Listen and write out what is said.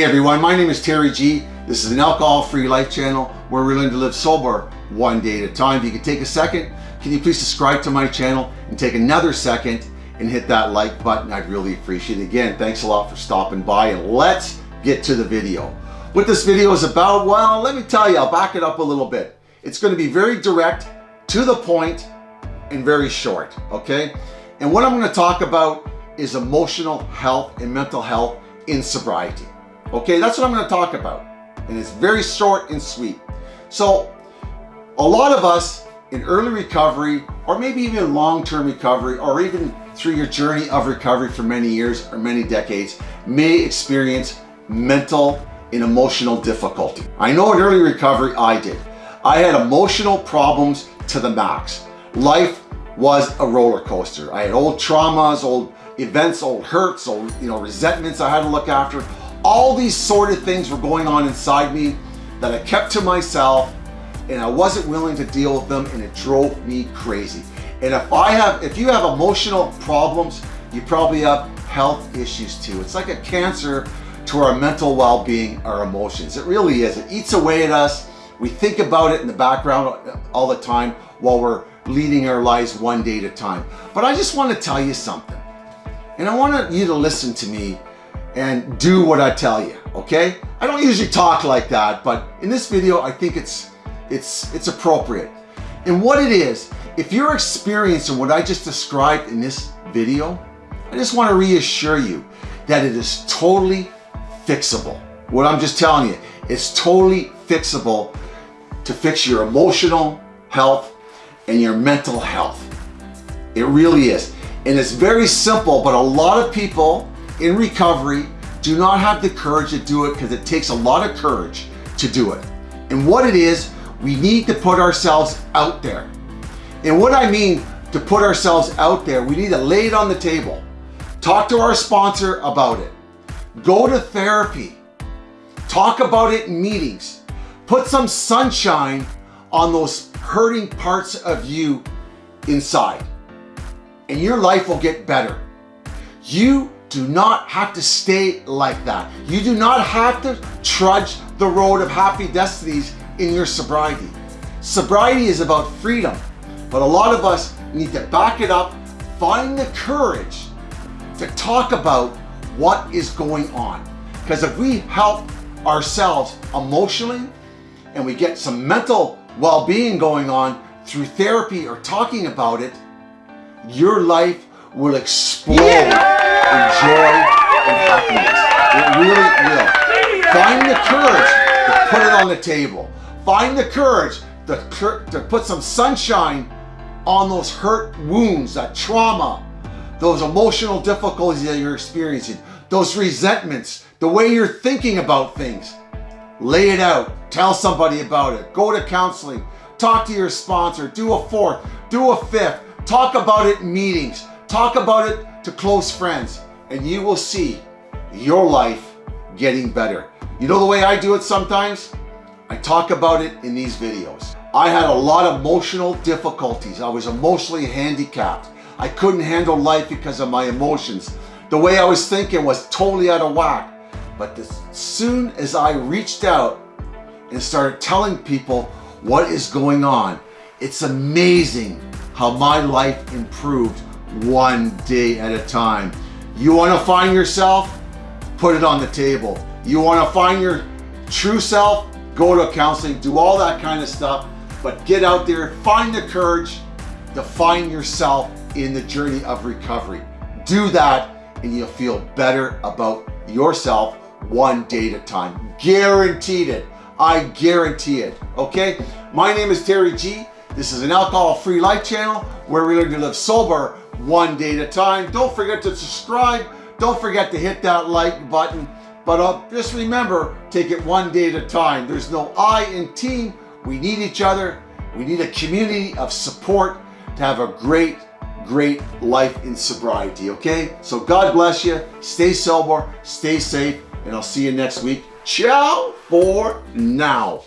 Hey everyone, my name is Terry G. This is an alcohol-free life channel where we're learning to live sober one day at a time. If you can take a second, can you please subscribe to my channel and take another second and hit that like button? I'd really appreciate it. Again, thanks a lot for stopping by and let's get to the video. What this video is about, well, let me tell you, I'll back it up a little bit. It's going to be very direct, to the point, and very short, okay? And what I'm going to talk about is emotional health and mental health in sobriety. Okay, that's what I'm going to talk about. And it's very short and sweet. So a lot of us in early recovery or maybe even long-term recovery or even through your journey of recovery for many years or many decades may experience mental and emotional difficulty. I know in early recovery I did. I had emotional problems to the max. Life was a roller coaster. I had old traumas, old events, old hurts, old you know resentments I had to look after. All these sort of things were going on inside me that I kept to myself and I wasn't willing to deal with them and it drove me crazy. And if I have, if you have emotional problems, you probably have health issues too. It's like a cancer to our mental well-being, our emotions. It really is. It eats away at us. We think about it in the background all the time while we're leading our lives one day at a time. But I just want to tell you something. And I want you to listen to me and do what I tell you, okay? I don't usually talk like that, but in this video, I think it's, it's, it's appropriate. And what it is, if you're experiencing what I just described in this video, I just want to reassure you that it is totally fixable. What I'm just telling you, it's totally fixable to fix your emotional health and your mental health. It really is. And it's very simple, but a lot of people in recovery do not have the courage to do it because it takes a lot of courage to do it. And what it is, we need to put ourselves out there. And what I mean to put ourselves out there, we need to lay it on the table. Talk to our sponsor about it. Go to therapy. Talk about it in meetings. Put some sunshine on those hurting parts of you inside. And your life will get better. You do not have to stay like that. You do not have to trudge the road of happy destinies in your sobriety. Sobriety is about freedom, but a lot of us need to back it up, find the courage to talk about what is going on. Because if we help ourselves emotionally and we get some mental well-being going on through therapy or talking about it, your life will explode yeah! In joy and happiness. It really will. Find the courage to put it on the table. Find the courage to, to put some sunshine on those hurt wounds, that trauma, those emotional difficulties that you're experiencing, those resentments, the way you're thinking about things. Lay it out. Tell somebody about it. Go to counseling. Talk to your sponsor. Do a fourth. Do a fifth. Talk about it in meetings. Talk about it to close friends and you will see your life getting better. You know the way I do it sometimes? I talk about it in these videos. I had a lot of emotional difficulties. I was emotionally handicapped. I couldn't handle life because of my emotions. The way I was thinking was totally out of whack. But as soon as I reached out and started telling people what is going on, it's amazing how my life improved one day at a time. You want to find yourself? Put it on the table. You want to find your true self? Go to counseling, do all that kind of stuff, but get out there, find the courage to find yourself in the journey of recovery. Do that and you'll feel better about yourself one day at a time. Guaranteed it. I guarantee it. Okay? My name is Terry G. This is an alcohol-free life channel where we learn to live sober one day at a time. Don't forget to subscribe. Don't forget to hit that like button. But uh, just remember, take it one day at a time. There's no I in team. We need each other. We need a community of support to have a great, great life in sobriety, okay? So God bless you. Stay sober, stay safe, and I'll see you next week. Ciao for now.